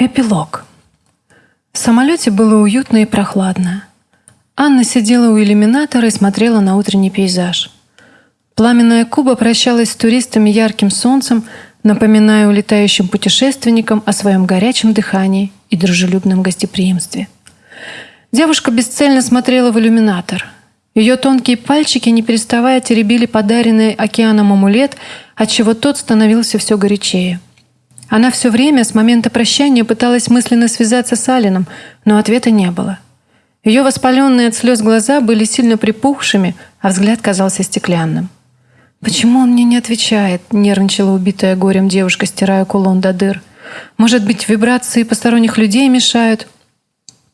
Эпилог. В самолете было уютно и прохладно. Анна сидела у иллюминатора и смотрела на утренний пейзаж. Пламенная Куба прощалась с туристами ярким солнцем, напоминая улетающим путешественникам о своем горячем дыхании и дружелюбном гостеприимстве. Девушка бесцельно смотрела в иллюминатор. Ее тонкие пальчики, не переставая, теребили подаренный океаном амулет, отчего тот становился все горячее – она все время с момента прощания пыталась мысленно связаться с Алином, но ответа не было. Ее воспаленные от слез глаза были сильно припухшими, а взгляд казался стеклянным. «Почему он мне не отвечает?» — нервничала убитая горем девушка, стирая кулон до дыр. «Может быть, вибрации посторонних людей мешают?»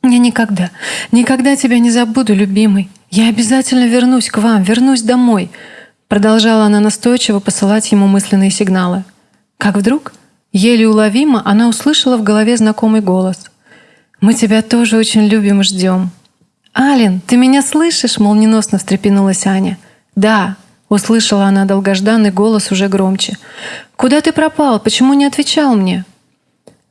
«Я никогда, никогда тебя не забуду, любимый. Я обязательно вернусь к вам, вернусь домой», — продолжала она настойчиво посылать ему мысленные сигналы. Как вдруг Еле уловимо она услышала в голове знакомый голос. «Мы тебя тоже очень любим и ждем». «Ален, ты меня слышишь?» — молниеносно встрепенулась Аня. «Да», — услышала она долгожданный голос уже громче. «Куда ты пропал? Почему не отвечал мне?»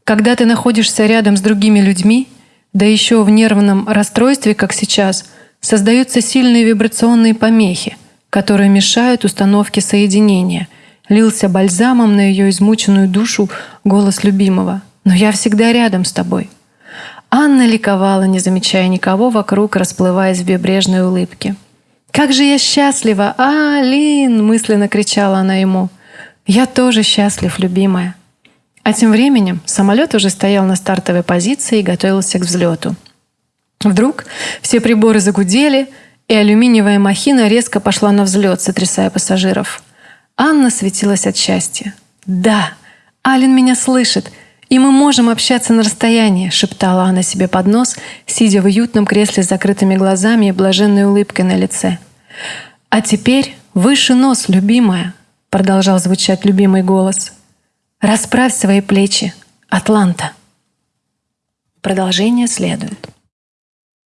Когда ты находишься рядом с другими людьми, да еще в нервном расстройстве, как сейчас, создаются сильные вибрационные помехи, которые мешают установке соединения — лился бальзамом на ее измученную душу голос любимого. «Но я всегда рядом с тобой». Анна ликовала, не замечая никого вокруг, расплываясь в бебрежной улыбке. «Как же я счастлива! А, Лин!» — мысленно кричала она ему. «Я тоже счастлив, любимая». А тем временем самолет уже стоял на стартовой позиции и готовился к взлету. Вдруг все приборы загудели, и алюминиевая махина резко пошла на взлет, сотрясая пассажиров. Анна светилась от счастья. «Да, Ален меня слышит, и мы можем общаться на расстоянии», шептала она себе под нос, сидя в уютном кресле с закрытыми глазами и блаженной улыбкой на лице. «А теперь выше нос, любимая», продолжал звучать любимый голос. «Расправь свои плечи, Атланта». Продолжение следует.